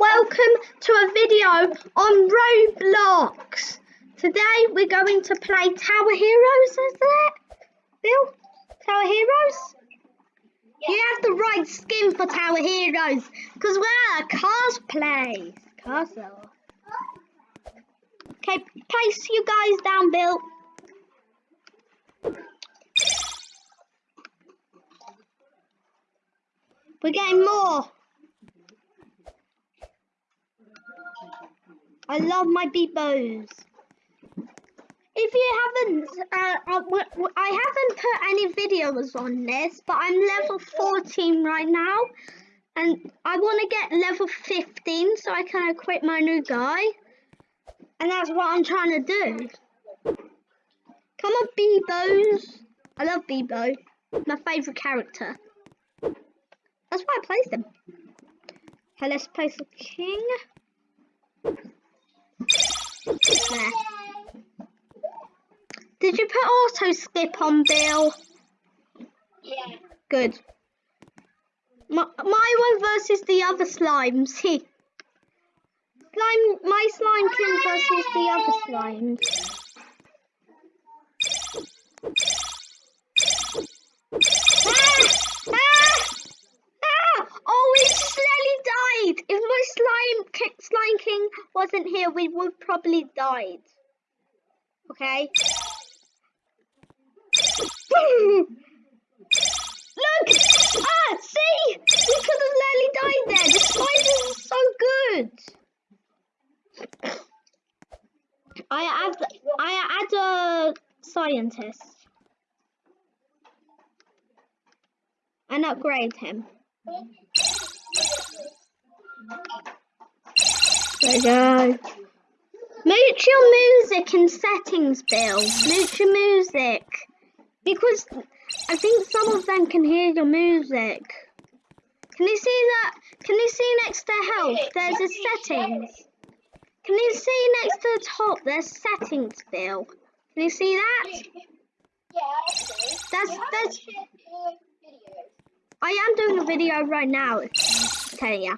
welcome to a video on Roblox. Today we're going to play Tower Heroes, is it? Bill? Tower Heroes? You have the right skin for Tower Heroes because we're a cosplay. Castle. Okay, place you guys down, Bill. We're getting more. I love my Bebos. If you haven't, uh, uh, I haven't put any videos on this, but I'm level 14 right now, and I want to get level 15 so I can equip my new guy, and that's what I'm trying to do. Come on, Bebo's. I love Bebo, my favourite character. That's why I placed him. Okay, let's place the king. There. Did you put auto skip on, Bill? Yeah. Good. My, my one versus the other slimes. See. Slime, my slime king versus the other slimes. Ah! Ah! Ah! Oh, it slowly died. If my slime, ki- slime king wasn't here, we would probably died. Okay. Look! Ah, see? We could have nearly died there. The spiders are so good. I add, I add a scientist and upgrade him. Go. Mute your music in settings, Bill. Mute your music. Because I think some of them can hear your music. Can you see that? Can you see next to health? There's a settings. Can you see next to the top? There's settings, Bill. Can you see that? Yeah. That's that's. I am doing a video right now. Telling ya.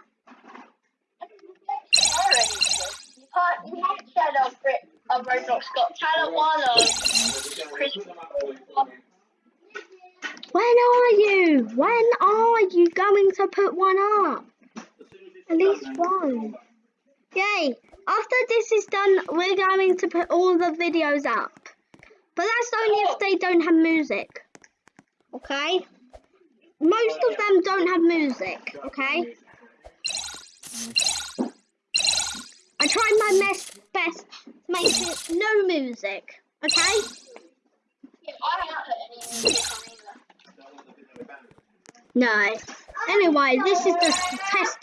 When are you? When are you going to put one up? At least one. Yay! After this is done, we're going to put all the videos up. But that's only if they don't have music. Okay? Most of them don't have music, okay? Tried my best, best to make it no music, okay? No. Anyway, this is just the test